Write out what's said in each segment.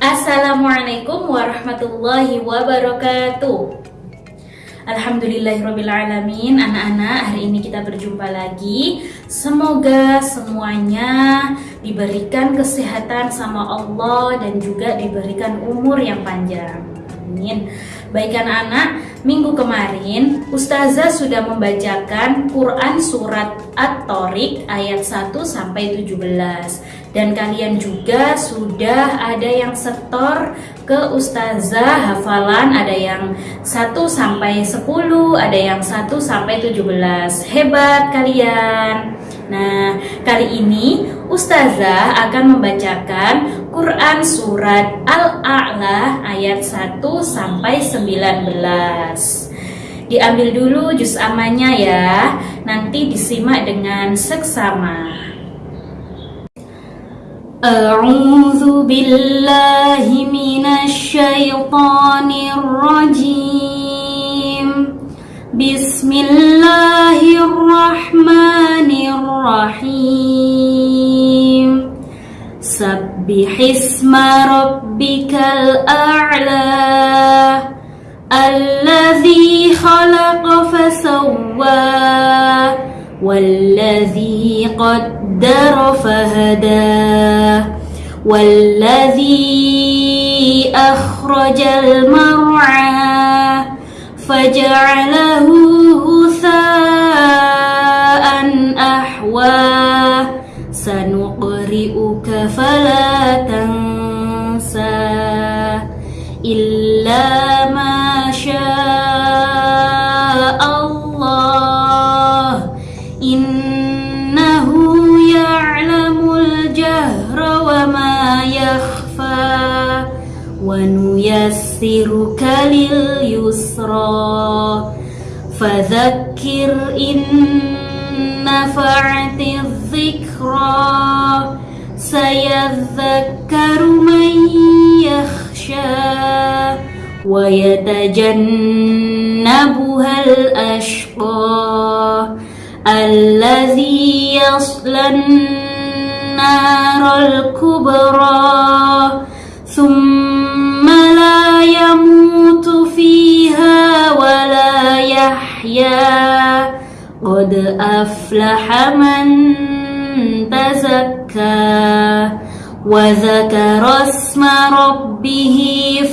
Assalamualaikum warahmatullahi wabarakatuh. Alhamdulillahirrabbilalamin Anak-anak. Hari ini kita berjumpa lagi. Semoga semuanya diberikan kesehatan sama Allah Dan juga diberikan umur yang panjang Amin. Baik anak-anak, minggu kemarin Ustazah sudah membacakan Quran Surat At-Torik ayat 1 sampai 17 Dan kalian juga sudah ada yang setor ke Ustazah hafalan Ada yang 1 sampai 10, ada yang 1 sampai 17 Hebat kalian Nah, kali ini Ustazah akan membacakan Quran Surat Al-A'la ayat 1 sampai 19 Diambil dulu juz amannya ya. Nanti disimak dengan seksama. A'udzu billahi minasyaitonir rajim Bismillahirrahmanirrahim سبح اسم ربك الأعلى الذي خلق فسوى والذي قدر فهدى والذي أخرج المرعى فجعله سنقرئك فلا تنسى إلا ما شاء الله. إنه يعلم الجهر وما يخفى ونيسرك لليسرى. فذكر إن نفعت الذكرى. سيذكر من يخشى ويتجنبها الأشقى. الذي يصلى النار الكبرى. ثم لا يموت فيها ولا يحيا. قد أفلح من تزكى وذكر اسم ربه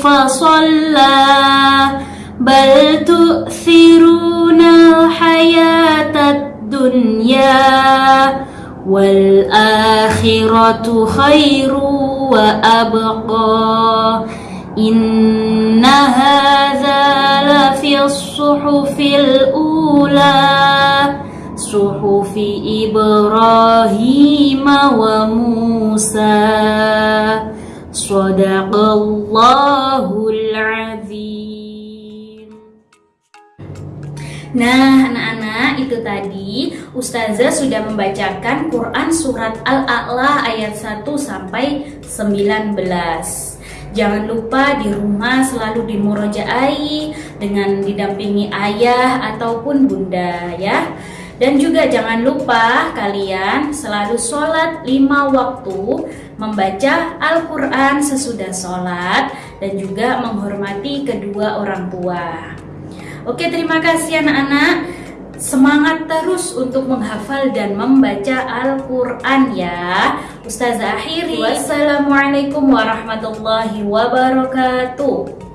فصلى بل تؤثرون الحياة الدنيا والآخرة خير وأبقى إن هذا لفي الصحف الأولى صحف إبراهيم وموسى صدق الله العظيم Nah, anak-anak, itu tadi Ustazah sudah membacakan Quran Surat Al-A'la ayat 1 sampai 19. Jangan lupa di rumah selalu dimurojaai dengan didampingi ayah ataupun bunda ya. Dan juga jangan lupa kalian selalu sholat lima waktu Membaca Al-Quran sesudah sholat Dan juga menghormati kedua orang tua Oke terima kasih anak-anak Semangat terus untuk menghafal dan membaca Al-Quran ya. Ustazah akhiri Wassalamualaikum warahmatullahi wabarakatuh